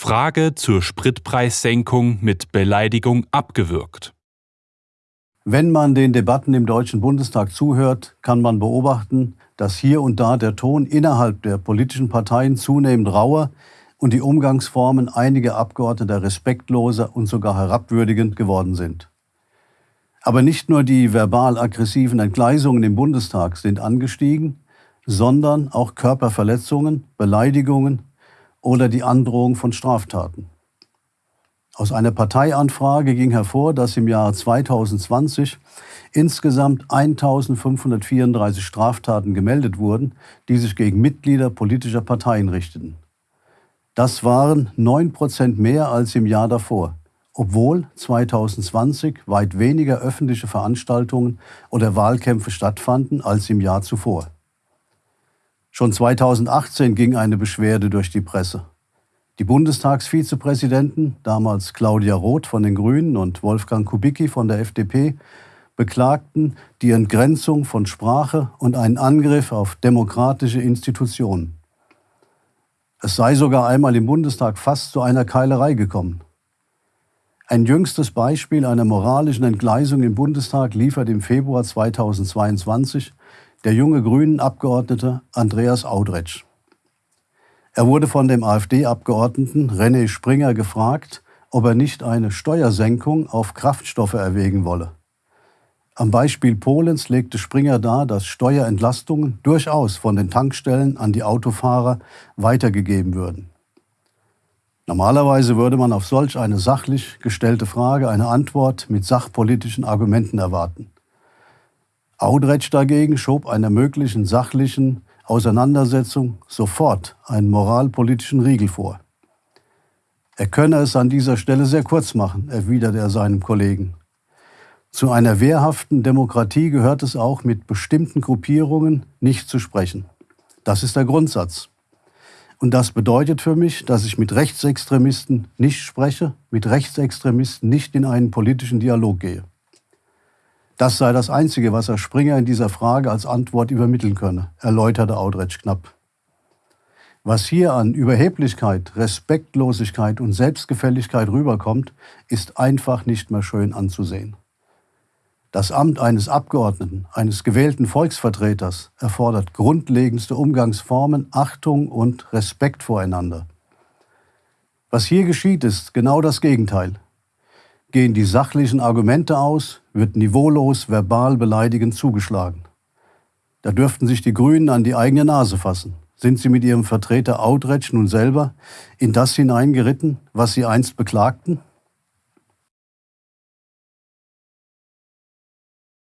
Frage zur Spritpreissenkung mit Beleidigung abgewürgt. Wenn man den Debatten im Deutschen Bundestag zuhört, kann man beobachten, dass hier und da der Ton innerhalb der politischen Parteien zunehmend rauer und die Umgangsformen einiger Abgeordneter respektloser und sogar herabwürdigend geworden sind. Aber nicht nur die verbal aggressiven Entgleisungen im Bundestag sind angestiegen, sondern auch Körperverletzungen, Beleidigungen oder die Androhung von Straftaten. Aus einer Parteianfrage ging hervor, dass im Jahr 2020 insgesamt 1534 Straftaten gemeldet wurden, die sich gegen Mitglieder politischer Parteien richteten. Das waren 9 Prozent mehr als im Jahr davor obwohl 2020 weit weniger öffentliche Veranstaltungen oder Wahlkämpfe stattfanden als im Jahr zuvor. Schon 2018 ging eine Beschwerde durch die Presse. Die Bundestagsvizepräsidenten, damals Claudia Roth von den Grünen und Wolfgang Kubicki von der FDP, beklagten die Entgrenzung von Sprache und einen Angriff auf demokratische Institutionen. Es sei sogar einmal im Bundestag fast zu einer Keilerei gekommen. Ein jüngstes Beispiel einer moralischen Entgleisung im Bundestag liefert im Februar 2022 der junge Grünen-Abgeordnete Andreas Audretsch. Er wurde von dem AfD-Abgeordneten René Springer gefragt, ob er nicht eine Steuersenkung auf Kraftstoffe erwägen wolle. Am Beispiel Polens legte Springer dar, dass Steuerentlastungen durchaus von den Tankstellen an die Autofahrer weitergegeben würden. Normalerweise würde man auf solch eine sachlich gestellte Frage eine Antwort mit sachpolitischen Argumenten erwarten. Audretsch dagegen schob einer möglichen sachlichen Auseinandersetzung sofort einen moralpolitischen Riegel vor. Er könne es an dieser Stelle sehr kurz machen, erwiderte er seinem Kollegen. Zu einer wehrhaften Demokratie gehört es auch, mit bestimmten Gruppierungen nicht zu sprechen. Das ist der Grundsatz. Und das bedeutet für mich, dass ich mit Rechtsextremisten nicht spreche, mit Rechtsextremisten nicht in einen politischen Dialog gehe. Das sei das Einzige, was Herr Springer in dieser Frage als Antwort übermitteln könne, erläuterte Audretsch knapp. Was hier an Überheblichkeit, Respektlosigkeit und Selbstgefälligkeit rüberkommt, ist einfach nicht mehr schön anzusehen. Das Amt eines Abgeordneten, eines gewählten Volksvertreters erfordert grundlegendste Umgangsformen, Achtung und Respekt voreinander. Was hier geschieht, ist genau das Gegenteil. Gehen die sachlichen Argumente aus, wird niveaulos verbal beleidigend zugeschlagen. Da dürften sich die Grünen an die eigene Nase fassen. Sind sie mit ihrem Vertreter Audretsch nun selber in das hineingeritten, was sie einst beklagten?